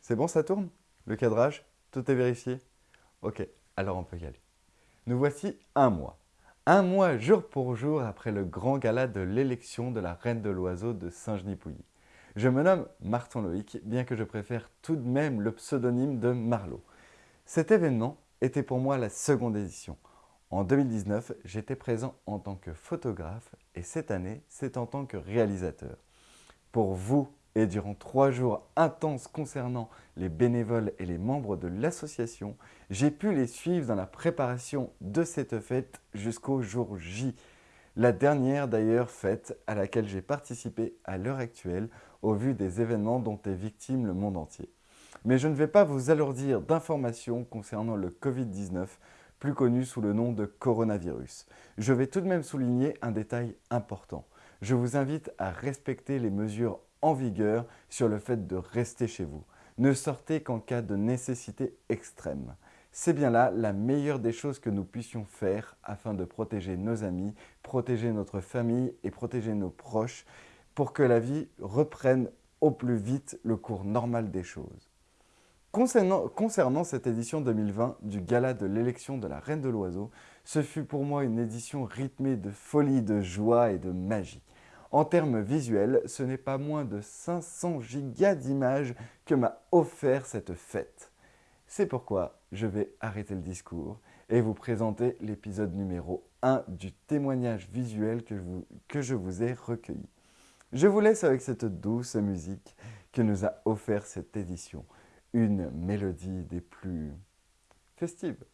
C'est bon, ça tourne Le cadrage? Tout est vérifié? Ok, alors on peut y aller. Nous voici un mois. Un mois jour pour jour après le grand gala de l'élection de la reine de l'oiseau de Saint-Genis-Pouilly. Je me nomme Martin Loïc, bien que je préfère tout de même le pseudonyme de Marlowe. Cet événement était pour moi la seconde édition. En 2019, j'étais présent en tant que photographe et cette année, c'est en tant que réalisateur. Pour vous, et durant trois jours intenses concernant les bénévoles et les membres de l'association, j'ai pu les suivre dans la préparation de cette fête jusqu'au jour J. La dernière d'ailleurs fête à laquelle j'ai participé à l'heure actuelle au vu des événements dont est victime le monde entier. Mais je ne vais pas vous alourdir d'informations concernant le Covid-19, plus connu sous le nom de coronavirus. Je vais tout de même souligner un détail important. Je vous invite à respecter les mesures en vigueur sur le fait de rester chez vous. Ne sortez qu'en cas de nécessité extrême. C'est bien là la meilleure des choses que nous puissions faire afin de protéger nos amis, protéger notre famille et protéger nos proches pour que la vie reprenne au plus vite le cours normal des choses. Concernant, cette édition 2020 du Gala de l'élection de la Reine de l'Oiseau, ce fut pour moi une édition rythmée de folie, de joie et de magie. En termes visuels, ce n'est pas moins de 500 gigas d'images que m'a offert cette fête. C'est pourquoi je vais arrêter le discours et vous présenter l'épisode numéro 1 du témoignage visuel que, que je vous ai recueilli. Je vous laisse avec cette douce musique que nous a offert cette édition, une mélodie des plus festives.